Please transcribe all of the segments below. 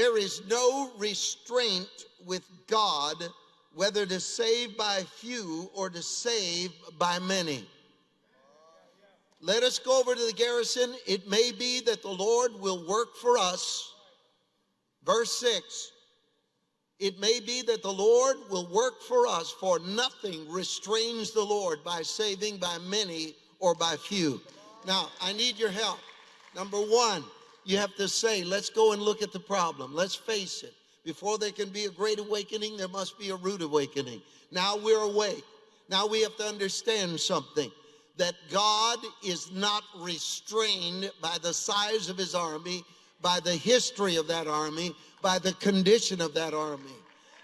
There is no restraint with God whether to save by few or to save by many. Let us go over to the garrison. It may be that the Lord will work for us. Verse 6 It may be that the Lord will work for us, for nothing restrains the Lord by saving by many or by few. Now, I need your help. Number one, you have to say, let's go and look at the problem. Let's face it. Before there can be a great awakening, there must be a rude awakening. Now we're awake. Now we have to understand something that God is not restrained by the size of his army, by the history of that army, by the condition of that army.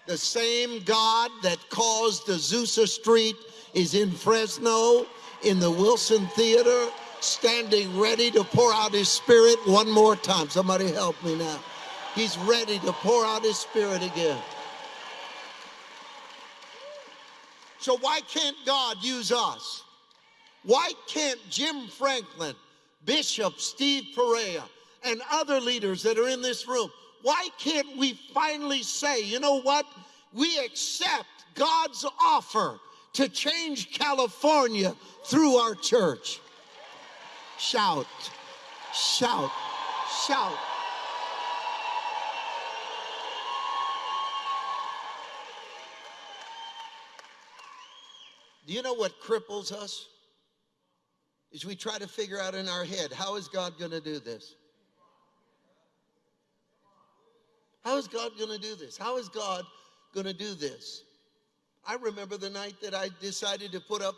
The same God that caused the Azusa Street is in Fresno, in the Wilson Theater, standing ready to pour out his spirit one more time. Somebody help me now. He's ready to pour out his spirit again. So why can't God use us? Why can't Jim Franklin, Bishop Steve Perea, and other leaders that are in this room, why can't we finally say, you know what? We accept God's offer to change California through our church. Shout, shout, shout. Do you know what cripples us? Is we try to figure out in our head, how is God going to do this? How is God going to do this? How is God going to do this? I remember the night that I decided to put up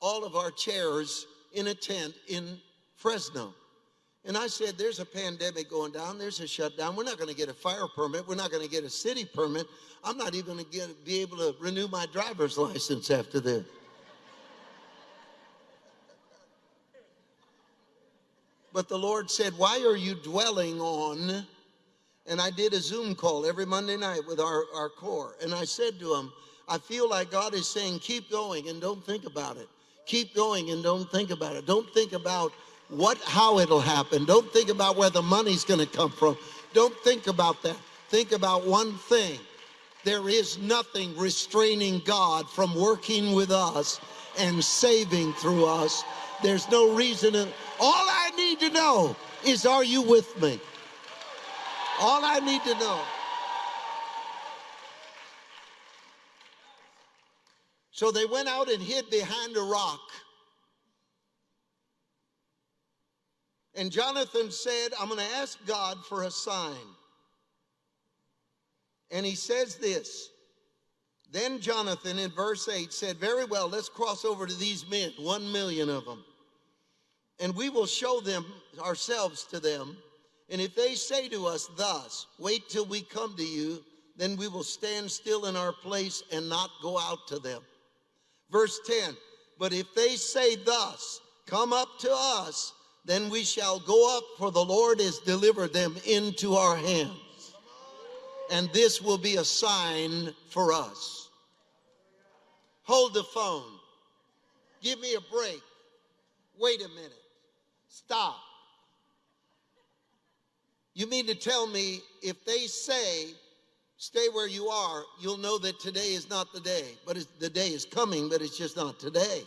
all of our chairs in a tent in Fresno. And I said, there's a pandemic going down. There's a shutdown. We're not going to get a fire permit. We're not going to get a city permit. I'm not even going to be able to renew my driver's license after this. But the Lord said, why are you dwelling on? And I did a Zoom call every Monday night with our, our core. And I said to him, I feel like God is saying, keep going and don't think about it. Keep going and don't think about it. Don't think about what how it'll happen. Don't think about where the money's going to come from. Don't think about that. Think about one thing. There is nothing restraining God from working with us and saving through us. There's no reason. All I need to know is are you with me? All I need to know. So they went out and hid behind a rock. And Jonathan said, I'm going to ask God for a sign. And he says this. Then Jonathan in verse 8 said, Very well, let's cross over to these men, one million of them. And we will show them ourselves to them. And if they say to us thus, Wait till we come to you, then we will stand still in our place and not go out to them. Verse 10 But if they say thus, Come up to us, then we shall go up, for the Lord has delivered them into our hands. And this will be a sign for us. Hold the phone. Give me a break. Wait a minute. Stop. You mean to tell me if they say, stay where you are, you'll know that today is not the day. But the day is coming, but it's just not today.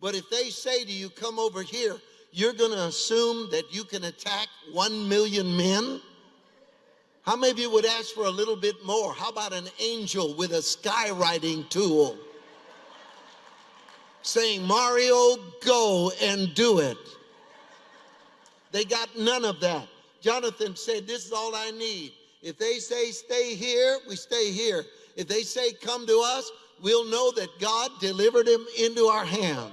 But if they say to you, come over here, you're going to assume that you can attack one million men? How many of you would ask for a little bit more? How about an angel with a skywriting tool saying, Mario, go and do it? They got none of that. Jonathan said, This is all I need. If they say stay here, we stay here. If they say come to us, we'll know that God delivered him into our hand.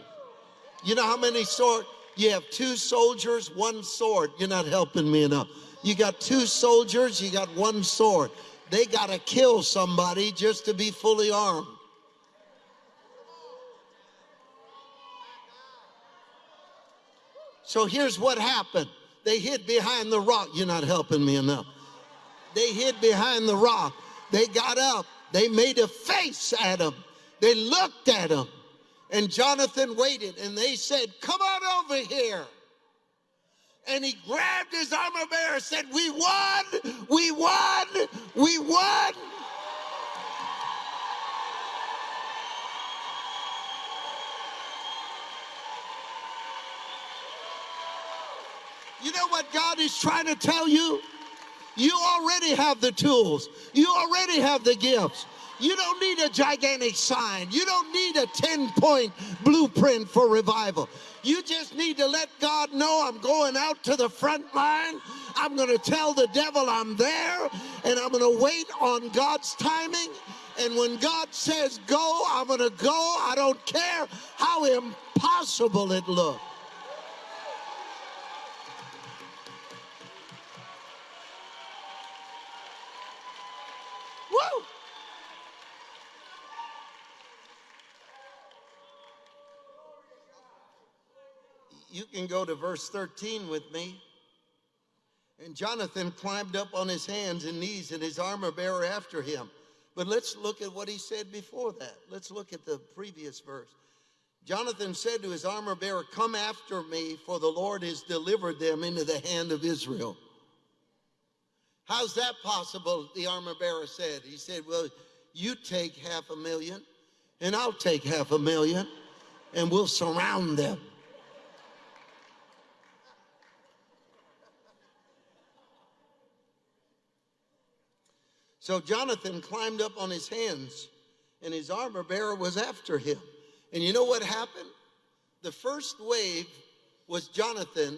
You know how many sword? You have two soldiers, one sword. You're not helping me enough. You got two soldiers, you got one sword. They got to kill somebody just to be fully armed. So here's what happened. They hid behind the rock. You're not helping me enough. They hid behind the rock. They got up. They made a face at him. They looked at him. And Jonathan waited and they said, Come on over here. and he grabbed his armor bearer and said, We won! We won! We won! You know what God is trying to tell you? You already have the tools. You already have the gifts. You don't need a gigantic sign. You don't need a 10 point blueprint for revival. You just need to let God know I'm going out to the front line. I'm going to tell the devil I'm there and I'm going to wait on God's timing. And when God says go, I'm going to go. I don't care how impossible it looks. You can go to verse 13 with me. And Jonathan climbed up on his hands and knees, and his armor bearer after him. But let's look at what he said before that. Let's look at the previous verse. Jonathan said to his armor bearer, Come after me, for the Lord has delivered them into the hand of Israel. How's that possible? The armor bearer said. He said, Well, you take half a million, and I'll take half a million, and we'll surround them. So Jonathan climbed up on his hands, and his armor bearer was after him. And you know what happened? The first wave was Jonathan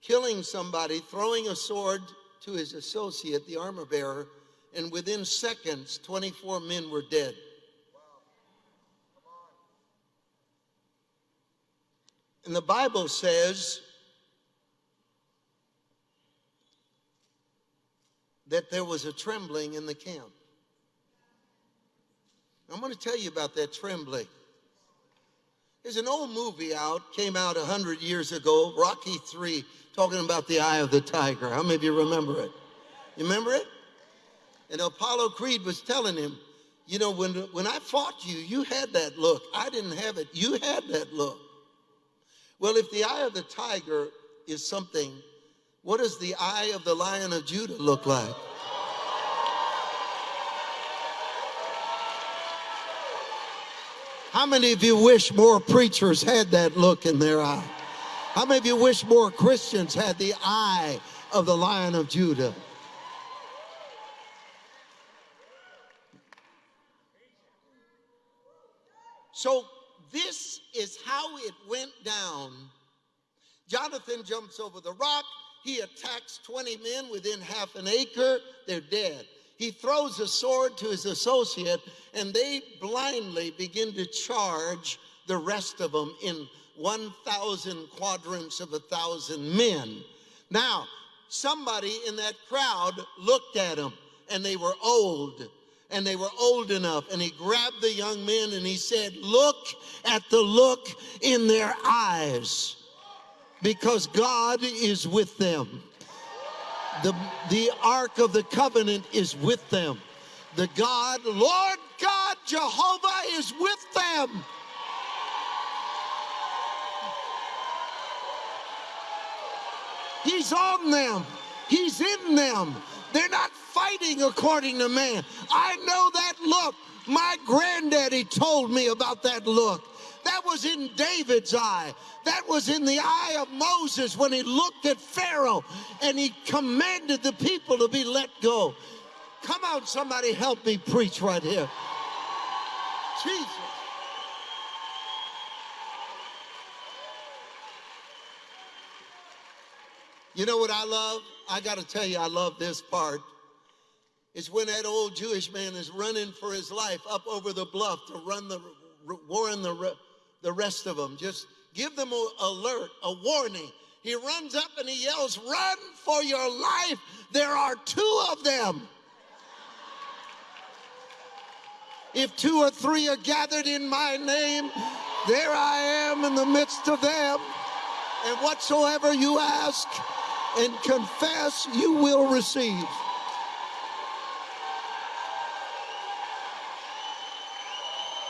killing somebody, throwing a sword to his associate, the armor bearer, and within seconds, 24 men were dead. And the Bible says that there was a trembling in the camp. I'm going to tell you about that trembling. There's an old movie out, came out 100 years ago, Rocky 3, talking about the eye of the tiger. How many of you remember it? You remember it? And Apollo Creed was telling him, you know, when, when I fought you, you had that look. I didn't have it. You had that look. Well, if the eye of the tiger is something what does the eye of the lion of Judah look like? How many of you wish more preachers had that look in their eye? How many of you wish more Christians had the eye of the lion of Judah? So, this is how it went down. Jonathan jumps over the rock. He attacks 20 men within half an acre, they're dead. He throws a sword to his associate, and they blindly begin to charge the rest of them in 1,000 quadrants of a thousand men. Now, somebody in that crowd looked at him, and they were old and they were old enough. And he grabbed the young men and he said, Look at the look in their eyes because God is with them. The, the Ark of the Covenant is with them. The God, Lord God, Jehovah is with them. He's on them. He's in them. They're not fighting according to man. I know that look. My granddaddy told me about that look. That was in David's eye. That was in the eye of Moses when he looked at Pharaoh and he commanded the people to be let go. Come on, somebody help me preach right here. Jesus. You know what I love? I got to tell you, I love this part. It's when that old Jewish man is running for his life up over the bluff to run the war in the the rest of them. Just give them an alert, a warning. He runs up and he yells, Run for your life. There are two of them. If two or three are gathered in my name, there I am in the midst of them. And whatsoever you ask and confess, you will receive.